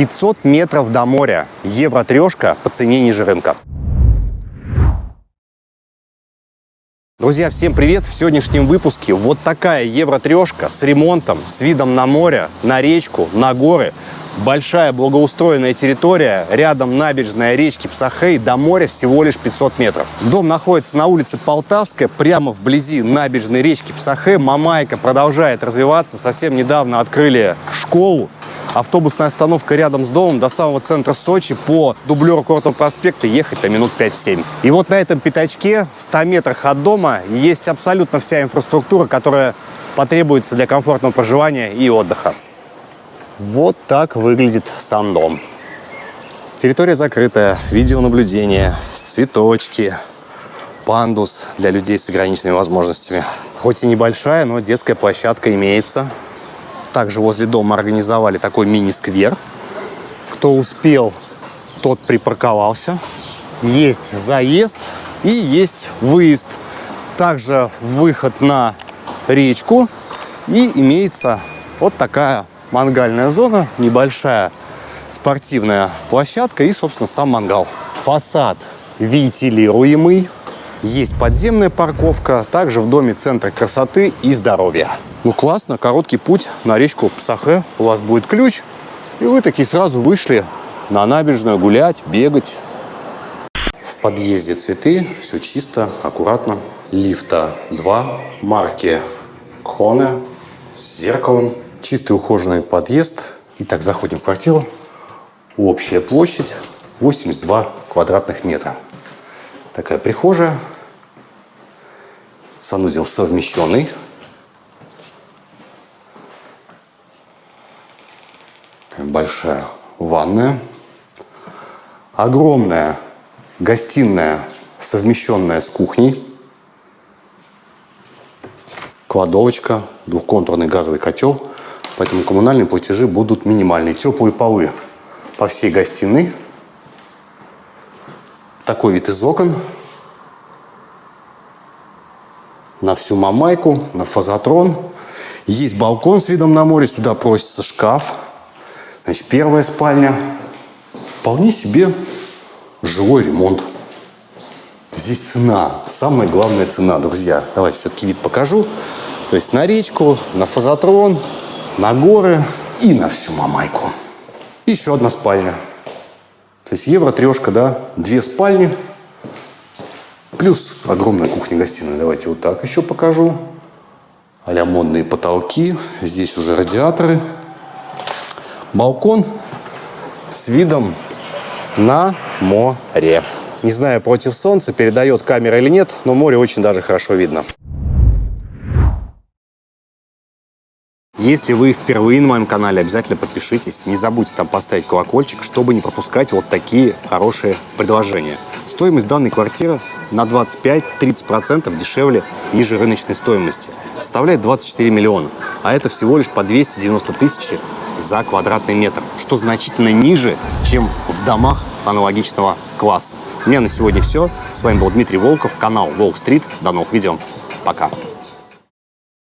500 метров до моря. Евро трешка по цене ниже рынка. Друзья, всем привет! В сегодняшнем выпуске вот такая евро-трешка с ремонтом, с видом на море, на речку, на горы. Большая благоустроенная территория, рядом набережная речки Псахей, до моря всего лишь 500 метров. Дом находится на улице Полтавская, прямо вблизи набережной речки Псахей. Мамайка продолжает развиваться. Совсем недавно открыли школу, Автобусная остановка рядом с домом до самого центра Сочи по дублеру Кортного проспекта ехать на минут 5-7. И вот на этом пятачке в 100 метрах от дома есть абсолютно вся инфраструктура, которая потребуется для комфортного проживания и отдыха. Вот так выглядит сам дом. Территория закрытая, видеонаблюдение, цветочки, пандус для людей с ограниченными возможностями. Хоть и небольшая, но детская площадка имеется. Также возле дома организовали такой мини-сквер. Кто успел, тот припарковался. Есть заезд и есть выезд. Также выход на речку. И имеется вот такая мангальная зона, небольшая спортивная площадка и, собственно, сам мангал. Фасад вентилируемый. Есть подземная парковка, также в доме центр красоты и здоровья. Ну классно, короткий путь на речку Псахе. У вас будет ключ, и вы такие сразу вышли на набережную гулять, бегать. В подъезде цветы, все чисто, аккуратно. Лифта 2, марки Кроне с зеркалом. Чистый ухоженный подъезд. Итак, заходим в квартиру. Общая площадь 82 квадратных метра. Такая прихожая. Санузел совмещенный. Большая ванная. Огромная гостиная, совмещенная с кухней. Кладовочка, двухконтурный газовый котел. Поэтому коммунальные платежи будут минимальные. Теплые полы по всей гостиной. Такой вид из окон. На всю мамайку, на фазотрон. Есть балкон с видом на море. Сюда просится шкаф. Значит, первая спальня. Вполне себе жилой ремонт. Здесь цена. Самая главная цена, друзья. Давайте все-таки вид покажу. То есть на речку, на фазотрон, на горы и на всю мамайку. Еще одна спальня. То есть евро трешка, да, две спальни, плюс огромная кухня-гостиная. Давайте вот так еще покажу. а модные потолки, здесь уже радиаторы. Балкон с видом на море. Не знаю, против солнца передает камера или нет, но море очень даже хорошо видно. Если вы впервые на моем канале, обязательно подпишитесь. Не забудьте там поставить колокольчик, чтобы не пропускать вот такие хорошие предложения. Стоимость данной квартиры на 25-30% дешевле ниже рыночной стоимости. Составляет 24 миллиона. А это всего лишь по 290 тысяч за квадратный метр, что значительно ниже, чем в домах аналогичного класса. У меня на сегодня все. С вами был Дмитрий Волков, канал Волк Стрит. До новых видео. Пока.